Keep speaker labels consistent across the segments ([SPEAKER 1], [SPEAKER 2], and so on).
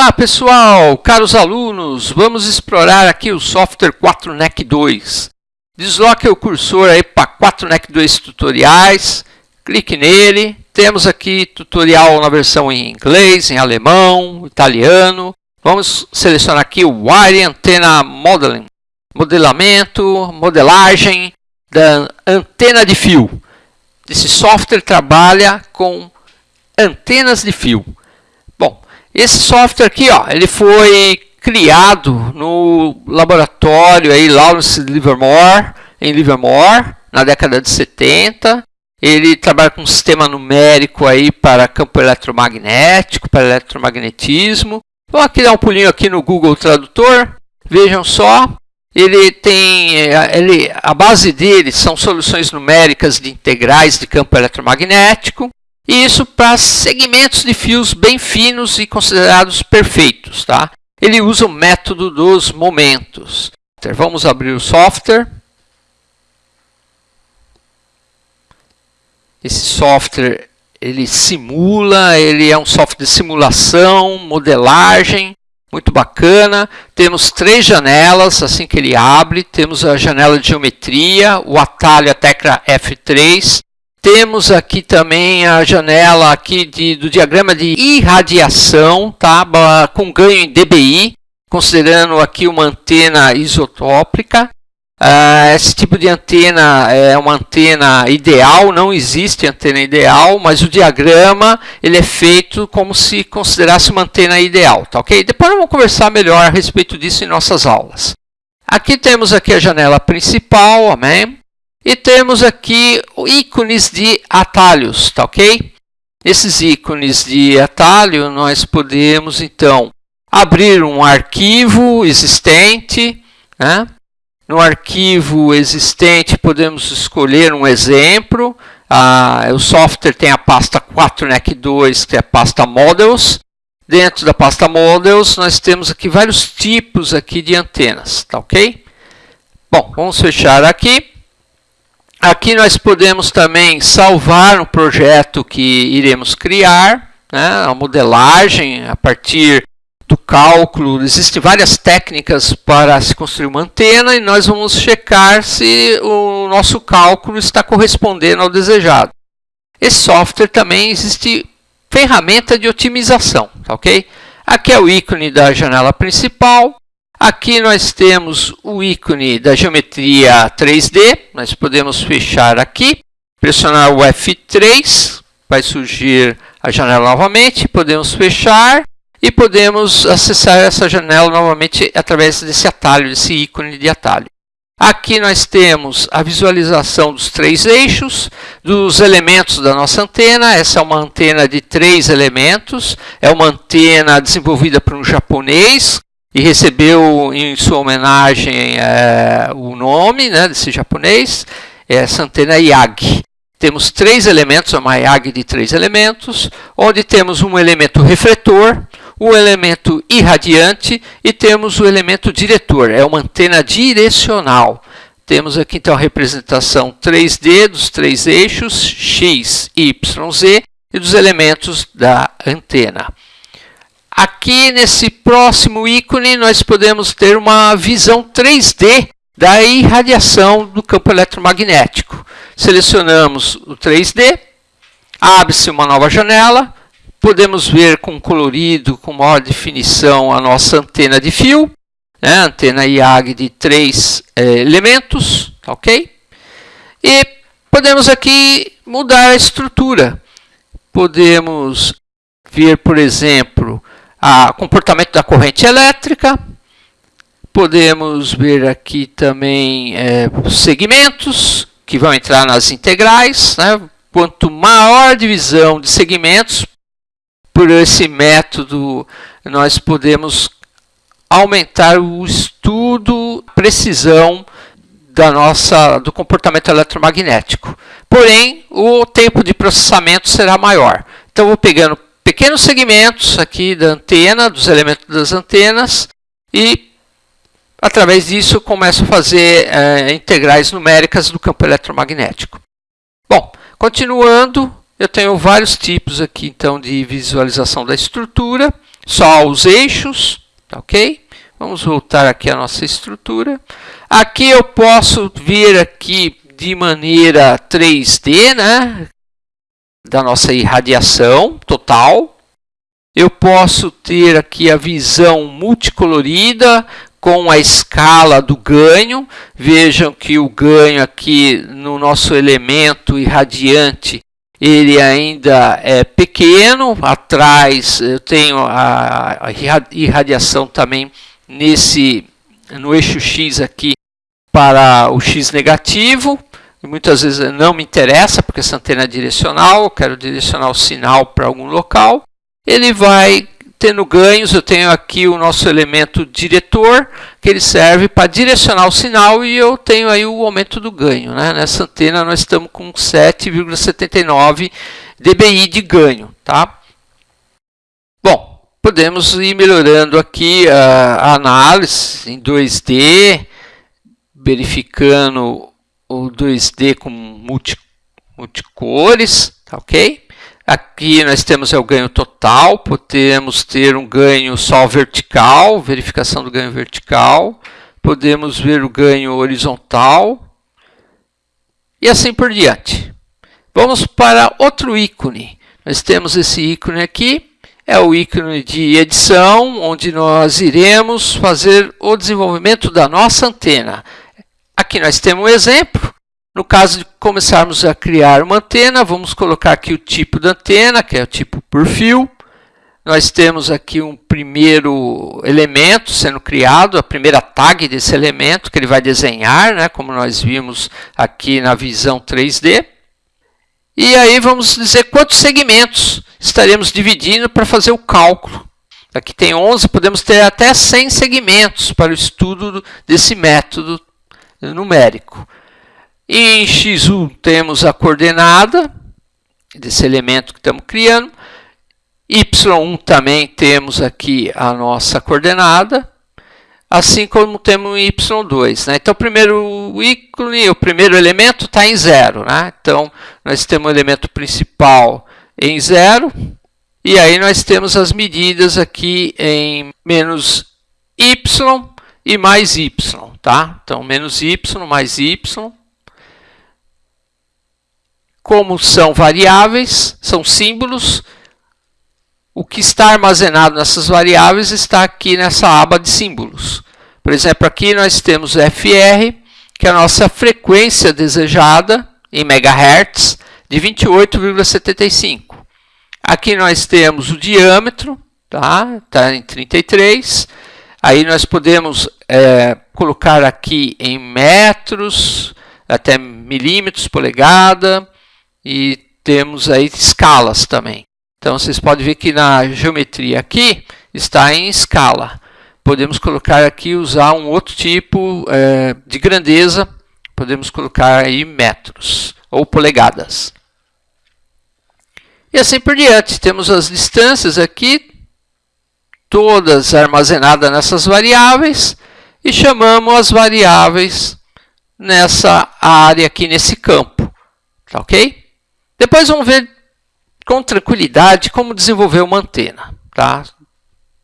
[SPEAKER 1] Olá pessoal, caros alunos, vamos explorar aqui o software 4NEC 2. Desloque o cursor aí para 4NEC 2 tutoriais, clique nele, temos aqui tutorial na versão em inglês, em alemão, italiano. Vamos selecionar aqui o Wire Antenna Modeling, modelamento, modelagem da antena de fio. Esse software trabalha com antenas de fio. Esse software aqui, ó, ele foi criado no laboratório aí Lawrence Livermore, em Livermore, na década de 70. Ele trabalha com um sistema numérico aí para campo eletromagnético, para eletromagnetismo. Vou aqui dar um pulinho aqui no Google Tradutor. Vejam só, ele tem, ele, a base dele são soluções numéricas de integrais de campo eletromagnético. E isso para segmentos de fios bem finos e considerados perfeitos. Tá? Ele usa o método dos momentos. Vamos abrir o software. Esse software ele simula, ele é um software de simulação, modelagem, muito bacana. Temos três janelas assim que ele abre. Temos a janela de geometria, o atalho, a tecla F3 temos aqui também a janela aqui de, do diagrama de irradiação, tá? com ganho em dBi, considerando aqui uma antena isotópica. Uh, esse tipo de antena é uma antena ideal, não existe antena ideal, mas o diagrama ele é feito como se considerasse uma antena ideal, tá ok? Depois vamos conversar melhor a respeito disso em nossas aulas. Aqui temos aqui a janela principal, amém? E temos aqui ícones de atalhos, tá ok? Esses ícones de atalho, nós podemos, então, abrir um arquivo existente. Né? No arquivo existente, podemos escolher um exemplo. Ah, o software tem a pasta 4NEC2, que é a pasta Models. Dentro da pasta Models, nós temos aqui vários tipos aqui de antenas, tá ok? Bom, vamos fechar aqui. Aqui nós podemos também salvar um projeto que iremos criar, né, a modelagem a partir do cálculo. Existem várias técnicas para se construir uma antena e nós vamos checar se o nosso cálculo está correspondendo ao desejado. Esse software também existe ferramenta de otimização, tá ok? Aqui é o ícone da janela principal. Aqui nós temos o ícone da geometria 3D. Nós podemos fechar aqui, pressionar o F3, vai surgir a janela novamente. Podemos fechar e podemos acessar essa janela novamente através desse atalho, desse ícone de atalho. Aqui nós temos a visualização dos três eixos, dos elementos da nossa antena. Essa é uma antena de três elementos. É uma antena desenvolvida por um japonês, e recebeu em sua homenagem é, o nome né, desse japonês, essa antena Yagi. Temos três elementos, uma Yagi de três elementos, onde temos um elemento refletor, um elemento irradiante e temos o elemento diretor, é uma antena direcional. Temos aqui então a representação 3D dos três eixos X, Y, Z e dos elementos da antena. Aqui nesse próximo ícone nós podemos ter uma visão 3D da irradiação do campo eletromagnético. Selecionamos o 3D, abre-se uma nova janela, podemos ver com colorido, com maior definição a nossa antena de fio, né? antena IAG de três é, elementos, tá ok? E podemos aqui mudar a estrutura. Podemos ver, por exemplo, o comportamento da corrente elétrica. Podemos ver aqui também é, segmentos que vão entrar nas integrais. Né? Quanto maior a divisão de segmentos, por esse método nós podemos aumentar o estudo, precisão da nossa, do comportamento eletromagnético. Porém, o tempo de processamento será maior. Então, vou pegando pequenos segmentos aqui da antena, dos elementos das antenas, e através disso começo a fazer é, integrais numéricas do campo eletromagnético. Bom, continuando, eu tenho vários tipos aqui então de visualização da estrutura. só os eixos, tá ok? Vamos voltar aqui à nossa estrutura. Aqui eu posso vir aqui de maneira 3D, né? Da nossa irradiação total. Eu posso ter aqui a visão multicolorida com a escala do ganho. Vejam que o ganho aqui no nosso elemento irradiante ele ainda é pequeno. Atrás eu tenho a, irradiação também nesse no eixo X aqui para o X negativo. E muitas vezes não me interessa porque essa antena é direcional, eu quero direcionar o sinal para algum local. Ele vai tendo ganhos, eu tenho aqui o nosso elemento diretor, que ele serve para direcionar o sinal e eu tenho aí o aumento do ganho. Né? Nessa antena nós estamos com 7,79 dBi de ganho. Tá? Bom, podemos ir melhorando aqui a, análise em 2D, verificando o 2D com multi, multicores, tá ok? Aqui nós temos é o ganho total, podemos ter um ganho só vertical, verificação do ganho vertical, podemos ver o ganho horizontal e assim por diante. Vamos para outro ícone. Nós temos esse ícone aqui, é o ícone de edição, onde nós iremos fazer o desenvolvimento da nossa antena. Aqui nós temos um exemplo, no caso de começarmos a criar uma antena, vamos colocar aqui o tipo da antena, que é o tipo por fio. Nós temos aqui um primeiro elemento sendo criado, a primeira tag desse elemento que ele vai desenhar, né, como nós vimos aqui na visão 3D. E aí vamos dizer quantos segmentos estaremos dividindo para fazer o cálculo. Aqui tem 11, podemos ter até 100 segmentos para o estudo desse método numérico. E em x1 temos a coordenada desse elemento que estamos criando. y1 também temos aqui a nossa coordenada, assim como temos em y2. Né? Então, o primeiro ícone, o primeiro elemento está em zero. Né? Então, nós temos o elemento principal em zero, e aí nós temos as medidas aqui em menos y e mais y. Tá? Então, menos y mais y como são variáveis, são símbolos, o que está armazenado nessas variáveis está aqui nessa aba de símbolos. Por exemplo, aqui nós temos FR, que é a nossa frequência desejada em megahertz de 28,75. Aqui nós temos o diâmetro, tá? Tá em 33. Aí nós podemos é, colocar aqui em metros, até milímetros, polegada, e temos aí escalas também. Então, vocês podem ver que na geometria aqui está em escala. Podemos colocar aqui, usar um outro tipo é, de grandeza, podemos colocar aí metros ou polegadas. E assim por diante, temos as distâncias aqui, todas armazenadas nessas variáveis, e chamamos as variáveis nessa área aqui, nesse campo. Tá ok? Depois vamos ver com tranquilidade como desenvolver uma antena. Tá?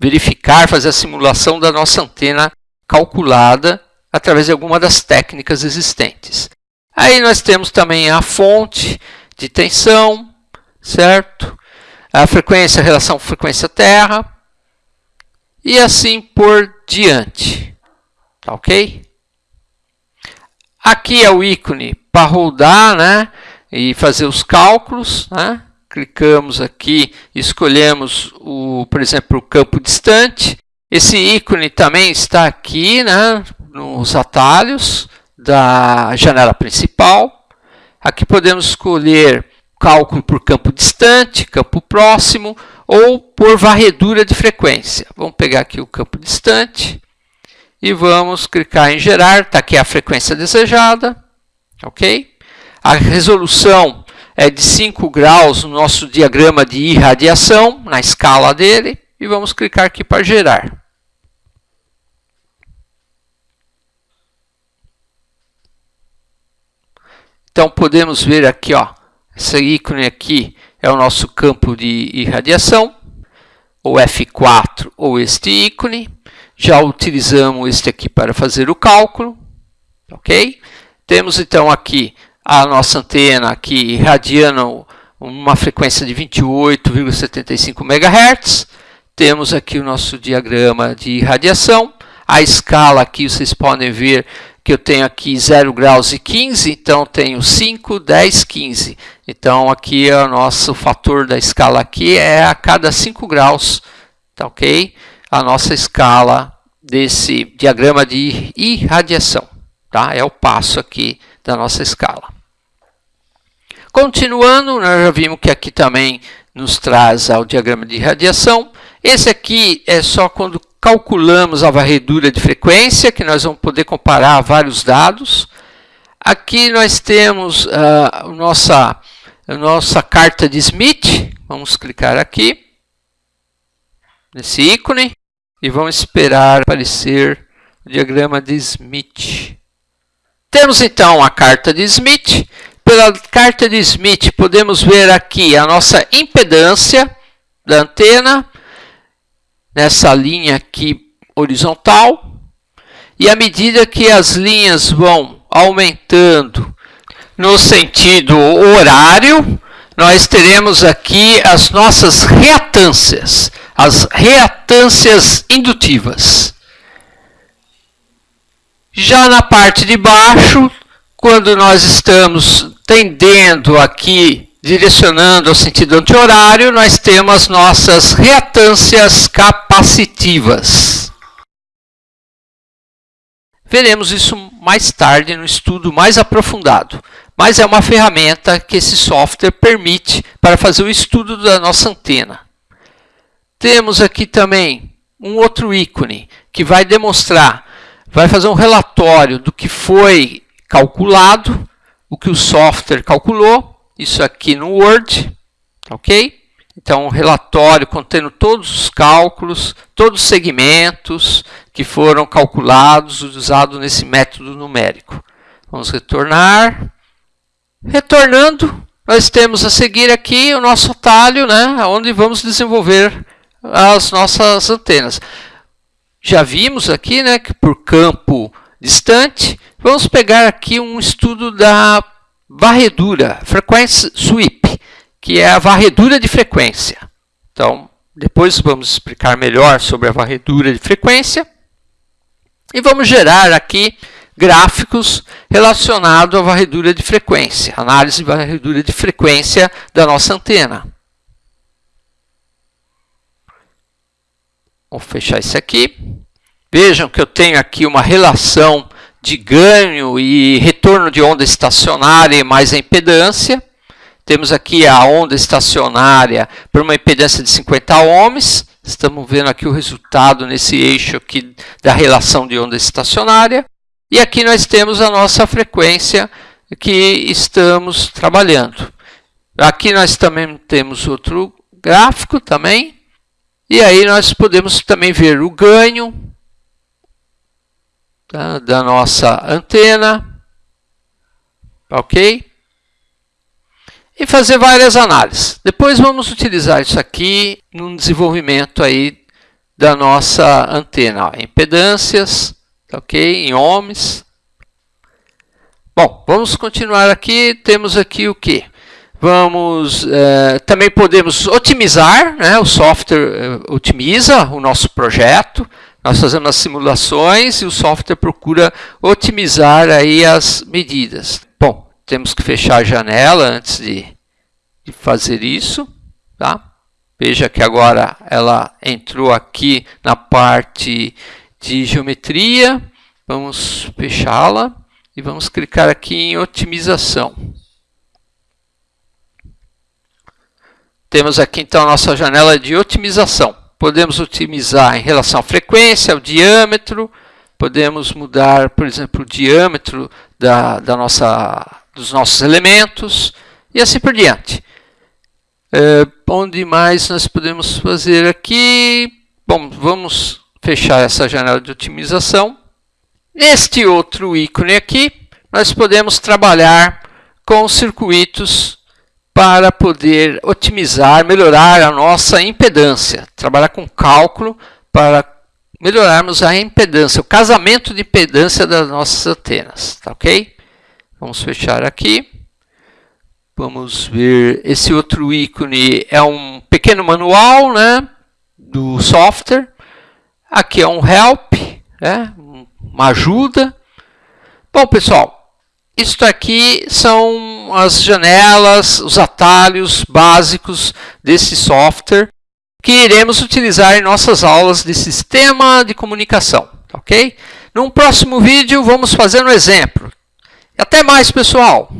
[SPEAKER 1] Verificar, fazer a simulação da nossa antena calculada através de alguma das técnicas existentes. Aí nós temos também a fonte de tensão, certo? A frequência, a relação frequência-terra e assim por diante. Tá ok? Aqui é o ícone para rodar, né? e fazer os cálculos. Né? Clicamos aqui, escolhemos, o, por exemplo, o campo distante. Esse ícone também está aqui né, nos atalhos da janela principal. Aqui podemos escolher cálculo por campo distante, campo próximo ou por varredura de frequência. Vamos pegar aqui o campo distante e vamos clicar em gerar. Está aqui a frequência desejada. Ok? A resolução é de 5 graus no nosso diagrama de irradiação, na escala dele, e vamos clicar aqui para gerar. Então, podemos ver aqui, ó, esse ícone aqui é o nosso campo de irradiação. ou F4 ou este ícone. Já utilizamos este aqui para fazer o cálculo, ok? Temos então aqui a nossa antena aqui irradiando uma frequência de 28,75 MHz. Temos aqui o nosso diagrama de irradiação. A escala aqui vocês podem ver que eu tenho aqui 0 graus e 15, então tenho 5, 10, 15. Então aqui é o nosso fator da escala aqui é a cada 5 graus, tá ok? A nossa escala desse diagrama de irradiação, tá? É o passo aqui da nossa escala. Continuando, nós já vimos que aqui também nos traz o diagrama de irradiação. Esse aqui é só quando calculamos a varredura de frequência, que nós vamos poder comparar vários dados. Aqui nós temos a, nossa, a nossa carta de Smith. Vamos clicar aqui, nesse ícone, e vamos esperar aparecer o diagrama de Smith. Temos então a carta de Smith. Pela carta de Smith, podemos ver aqui a nossa impedância da antena, nessa linha aqui horizontal. E à medida que as linhas vão aumentando no sentido horário, nós teremos aqui as nossas reatâncias, as reatâncias indutivas. Já na parte de baixo, quando nós estamos tendendo aqui direcionando ao sentido anti-horário, nós temos nossas reatâncias capacitivas. Veremos isso mais tarde no estudo mais aprofundado, mas é uma ferramenta que esse software permite para fazer o estudo da nossa antena. Temos aqui também um outro ícone que vai demonstrar, vai fazer um relatório do que foi calculado, o que o software calculou isso aqui no Word, ok? Então, um relatório contendo todos os cálculos, todos os segmentos que foram calculados usados nesse método numérico. Vamos retornar. Retornando, nós temos a seguir aqui o nosso atalho, né, onde vamos desenvolver as nossas antenas. Já vimos aqui né, que por campo distante, vamos pegar aqui um estudo da varredura, frequência sweep, que é a varredura de frequência. Então, depois vamos explicar melhor sobre a varredura de frequência. E vamos gerar aqui gráficos relacionados à varredura de frequência, análise de varredura de frequência da nossa antena. Vou fechar isso aqui. Vejam que eu tenho aqui uma relação de ganho e retorno de onda estacionária mais a impedância. Temos aqui a onda estacionária por uma impedância de 50 ohms. Estamos vendo aqui o resultado nesse eixo aqui da relação de onda estacionária. E aqui nós temos a nossa frequência que estamos trabalhando. Aqui nós também temos outro gráfico também. E aí nós podemos também ver o ganho, tá? da nossa antena, ok? E fazer várias análises. Depois vamos utilizar isso aqui no desenvolvimento aí da nossa antena, ó, impedâncias, tá ok? Em ohms. Bom, vamos continuar aqui. Temos aqui o que? Vamos, eh, também podemos otimizar, né? o software eh, otimiza o nosso projeto. Nós fazemos as simulações e o software procura otimizar aí as medidas. Bom, temos que fechar a janela antes de, de fazer isso. Tá? Veja que agora ela entrou aqui na parte de geometria. Vamos fechá-la e vamos clicar aqui em otimização. Temos aqui então a nossa janela de otimização podemos otimizar em relação à frequência, ao diâmetro, podemos mudar, por exemplo, o diâmetro da, da nossa, dos nossos elementos e assim por diante. É, onde mais nós podemos fazer aqui? Bom, vamos fechar essa janela de otimização. Neste outro ícone aqui, nós podemos trabalhar com circuitos para poder otimizar, melhorar a nossa impedância. Trabalhar com cálculo para melhorarmos a impedância, o casamento de impedância das nossas antenas, tá ok? Vamos fechar aqui. Vamos ver, esse outro ícone é um pequeno manual né, do software. Aqui é um help, né, uma ajuda. Bom, pessoal, isto aqui as janelas, os atalhos básicos desse software que iremos utilizar em nossas aulas de sistema de comunicação, ok? Num próximo vídeo vamos fazer um exemplo. Até mais, pessoal!